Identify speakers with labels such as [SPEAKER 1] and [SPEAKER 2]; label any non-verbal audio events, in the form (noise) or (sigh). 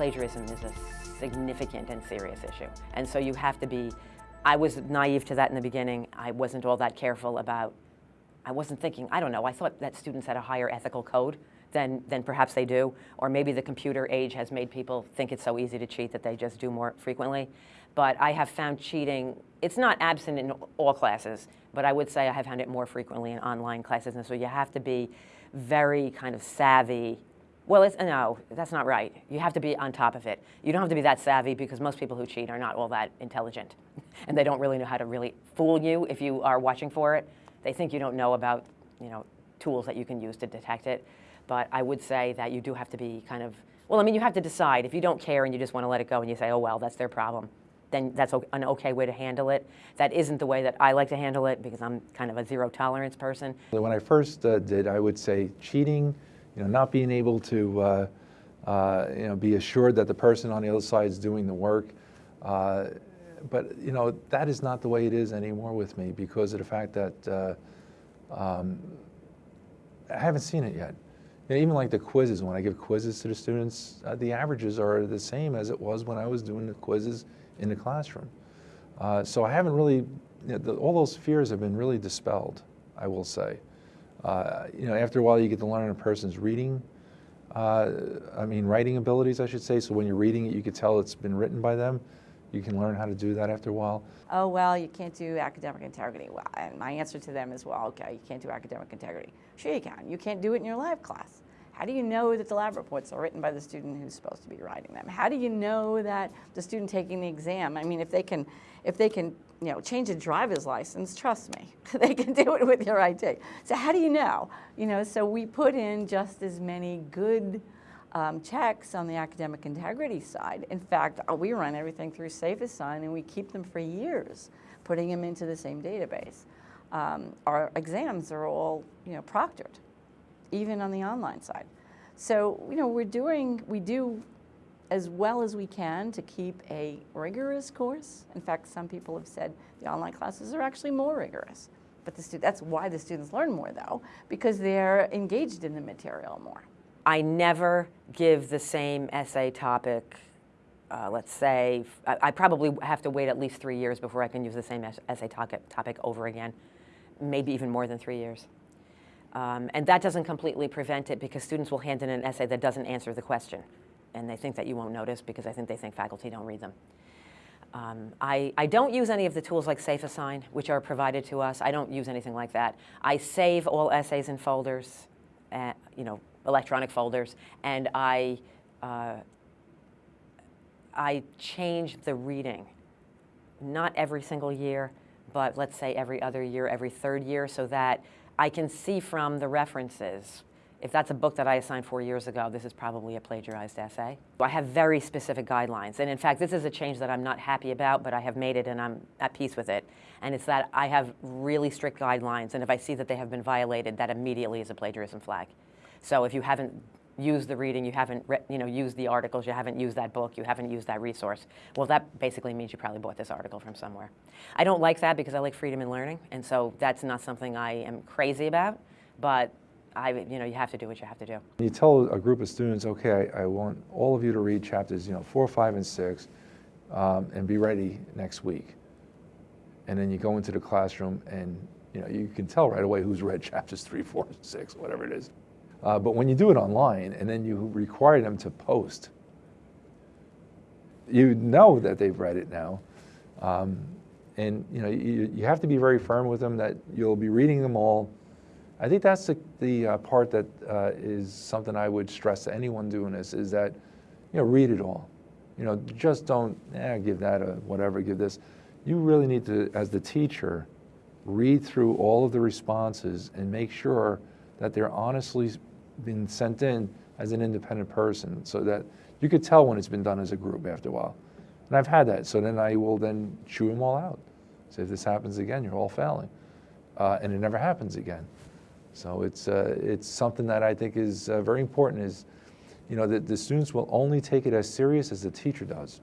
[SPEAKER 1] plagiarism is a significant and serious issue. And so you have to be, I was naive to that in the beginning. I wasn't all that careful about, I wasn't thinking, I don't know, I thought that students had a higher ethical code than, than perhaps they do. Or maybe the computer age has made people think it's so easy to cheat that they just do more frequently. But I have found cheating, it's not absent in all classes, but I would say I have found it more frequently in online classes. And so you have to be very kind of savvy well, it's, no, that's not right. You have to be on top of it. You don't have to be that savvy because most people who cheat are not all that intelligent. (laughs) and they don't really know how to really fool you if you are watching for it. They think you don't know about, you know, tools that you can use to detect it. But I would say that you do have to be kind of, well, I mean, you have to decide. If you don't care and you just want to let it go and you say, oh, well, that's their problem, then that's an okay way to handle it. That isn't the way that I like to handle it because I'm kind of a zero tolerance person.
[SPEAKER 2] When I first uh, did, I would say cheating, you know, not being able to, uh, uh, you know, be assured that the person on the other side is doing the work. Uh, but, you know, that is not the way it is anymore with me because of the fact that uh, um, I haven't seen it yet you know, even like the quizzes, when I give quizzes to the students, uh, the averages are the same as it was when I was doing the quizzes in the classroom. Uh, so I haven't really, you know, the, all those fears have been really dispelled, I will say. Uh, you know, after a while you get to learn a person's reading, uh, I mean writing abilities, I should say. So when you're reading it, you can tell it's been written by them. You can learn how to do that after a while.
[SPEAKER 3] Oh, well, you can't do academic integrity. Well, and my answer to them is, well, okay, you can't do academic integrity. Sure you can. You can't do it in your live class. How do you know that the lab reports are written by the student who's supposed to be writing them? How do you know that the student taking the exam, I mean, if they can, if they can, you know, change a driver's license, trust me, (laughs) they can do it with your ID. So how do you know? You know, so we put in just as many good um, checks on the academic integrity side. In fact, uh, we run everything through SafeAssign and we keep them for years, putting them into the same database. Um, our exams are all, you know, proctored, even on the online side. So, you know, we're doing, we do as well as we can to keep a rigorous course. In fact, some people have said the online classes are actually more rigorous. But the that's why the students learn more though, because they're engaged in the material more.
[SPEAKER 1] I never give the same essay topic, uh, let's say, I, I, probably have to wait at least three years before I can use the same essay topic, topic over again, maybe even more than three years. Um, and that doesn't completely prevent it because students will hand in an essay that doesn't answer the question. And they think that you won't notice because I think they think faculty don't read them. Um, I, I, don't use any of the tools like SafeAssign, which are provided to us. I don't use anything like that. I save all essays in folders, uh, you know, electronic folders, and I, uh, I change the reading. Not every single year, but let's say every other year, every third year, so that I can see from the references if that's a book that I assigned four years ago, this is probably a plagiarized essay. I have very specific guidelines. And in fact, this is a change that I'm not happy about, but I have made it and I'm at peace with it. And it's that I have really strict guidelines. And if I see that they have been violated, that immediately is a plagiarism flag. So if you haven't used the reading, you haven't you know, used the articles, you haven't used that book, you haven't used that resource, well, that basically means you probably bought this article from somewhere. I don't like that because I like freedom in learning, and so that's not something I am crazy about, but I, you know, you have to do what you have to do.
[SPEAKER 2] You tell a group of students, okay, I, I want all of you to read chapters, you know, four, five, and six, um, and be ready next week. And then you go into the classroom and, you know, you can tell right away who's read (laughs) chapters three, four, six, whatever it is. Uh, but when you do it online and then you require them to post, you know that they've read it now. Um, and you know, you, you have to be very firm with them that you'll be reading them all. I think that's the, the uh, part that uh, is something I would stress to anyone doing this is that, you know, read it all. You know, just don't, eh, give that a whatever, give this. You really need to, as the teacher, read through all of the responses and make sure that they're honestly been sent in as an independent person so that you could tell when it's been done as a group after a while. And I've had that. So then I will then chew them all out. So if this happens again, you're all failing. Uh, and it never happens again. So it's, uh, it's something that I think is uh, very important is, you know, that the students will only take it as serious as the teacher does.